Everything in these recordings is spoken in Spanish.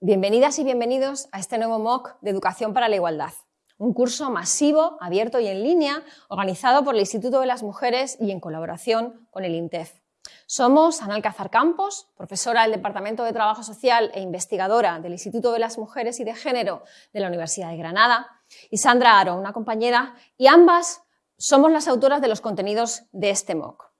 Bienvenidas y bienvenidos a este nuevo MOOC de Educación para la Igualdad, un curso masivo, abierto y en línea, organizado por el Instituto de las Mujeres y en colaboración con el INTEF. Somos Ana Alcázar Campos, profesora del Departamento de Trabajo Social e investigadora del Instituto de las Mujeres y de Género de la Universidad de Granada, y Sandra Aro, una compañera, y ambas somos las autoras de los contenidos de este MOOC.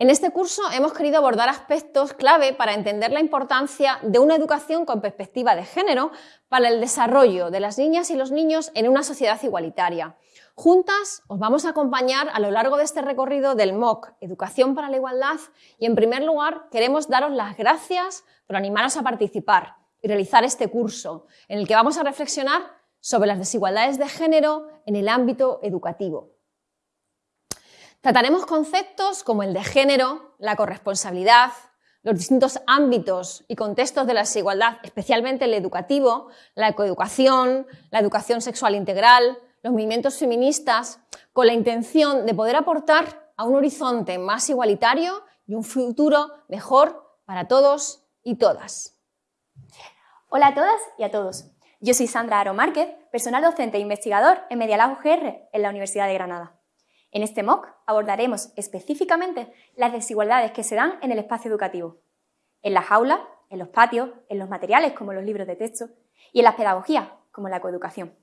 En este curso hemos querido abordar aspectos clave para entender la importancia de una educación con perspectiva de género para el desarrollo de las niñas y los niños en una sociedad igualitaria. Juntas os vamos a acompañar a lo largo de este recorrido del MOOC, Educación para la Igualdad, y en primer lugar queremos daros las gracias por animaros a participar y realizar este curso, en el que vamos a reflexionar sobre las desigualdades de género en el ámbito educativo. Trataremos conceptos como el de género, la corresponsabilidad, los distintos ámbitos y contextos de la desigualdad, especialmente el educativo, la ecoeducación, la educación sexual integral, los movimientos feministas, con la intención de poder aportar a un horizonte más igualitario y un futuro mejor para todos y todas. Hola a todas y a todos. Yo soy Sandra Aro Márquez, personal docente e investigador en Medialab UGR en la Universidad de Granada. En este MOOC abordaremos específicamente las desigualdades que se dan en el espacio educativo, en las aulas, en los patios, en los materiales como los libros de texto y en las pedagogías como la coeducación.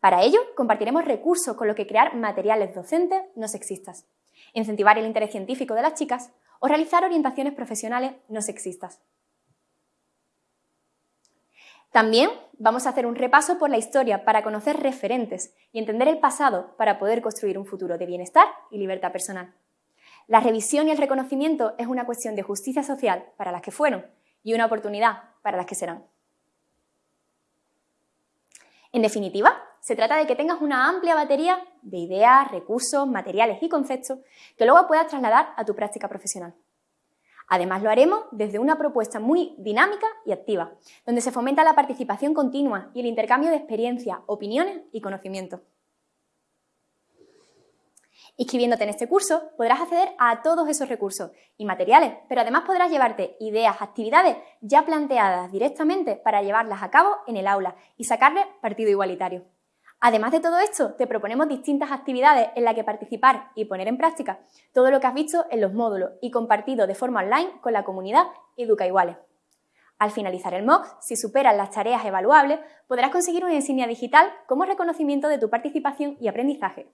Para ello, compartiremos recursos con los que crear materiales docentes no sexistas, incentivar el interés científico de las chicas o realizar orientaciones profesionales no sexistas. También vamos a hacer un repaso por la historia para conocer referentes y entender el pasado para poder construir un futuro de bienestar y libertad personal. La revisión y el reconocimiento es una cuestión de justicia social para las que fueron y una oportunidad para las que serán. En definitiva, se trata de que tengas una amplia batería de ideas, recursos, materiales y conceptos que luego puedas trasladar a tu práctica profesional. Además, lo haremos desde una propuesta muy dinámica y activa, donde se fomenta la participación continua y el intercambio de experiencias, opiniones y conocimientos. Inscribiéndote en este curso podrás acceder a todos esos recursos y materiales, pero además podrás llevarte ideas, actividades ya planteadas directamente para llevarlas a cabo en el aula y sacarle partido igualitario. Además de todo esto, te proponemos distintas actividades en las que participar y poner en práctica todo lo que has visto en los módulos y compartido de forma online con la comunidad Educa Iguales. Al finalizar el MOOC, si superas las tareas evaluables, podrás conseguir una insignia digital como reconocimiento de tu participación y aprendizaje.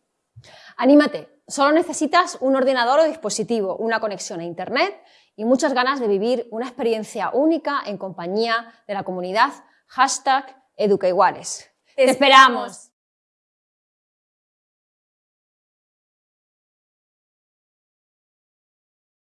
Anímate, solo necesitas un ordenador o dispositivo, una conexión a Internet y muchas ganas de vivir una experiencia única en compañía de la comunidad hashtag Educaiguales. ¡Te esperamos!